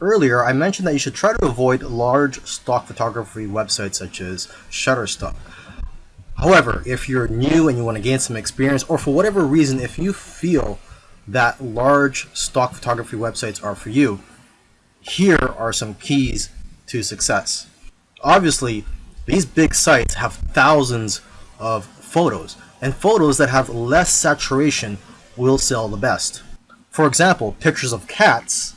Earlier, I mentioned that you should try to avoid large stock photography websites such as Shutterstock. However, if you're new and you want to gain some experience, or for whatever reason, if you feel that large stock photography websites are for you, here are some keys to success. Obviously, these big sites have thousands of photos, and photos that have less saturation will sell the best. For example, pictures of cats,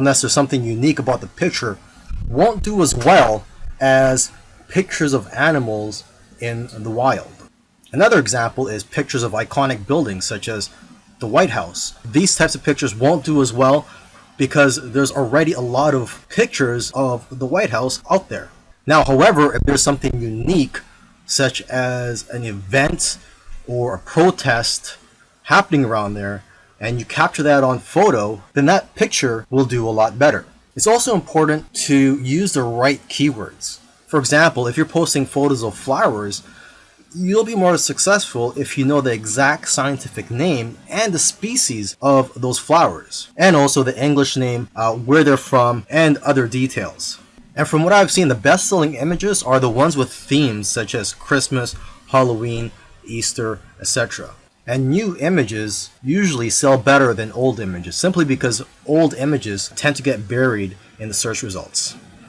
unless there's something unique about the picture, won't do as well as pictures of animals in the wild. Another example is pictures of iconic buildings such as the White House. These types of pictures won't do as well because there's already a lot of pictures of the White House out there. Now, however, if there's something unique, such as an event or a protest happening around there, and you capture that on photo, then that picture will do a lot better. It's also important to use the right keywords. For example, if you're posting photos of flowers, you'll be more successful if you know the exact scientific name and the species of those flowers, and also the English name, uh, where they're from, and other details. And from what I've seen, the best selling images are the ones with themes such as Christmas, Halloween, Easter, etc. And new images usually sell better than old images simply because old images tend to get buried in the search results.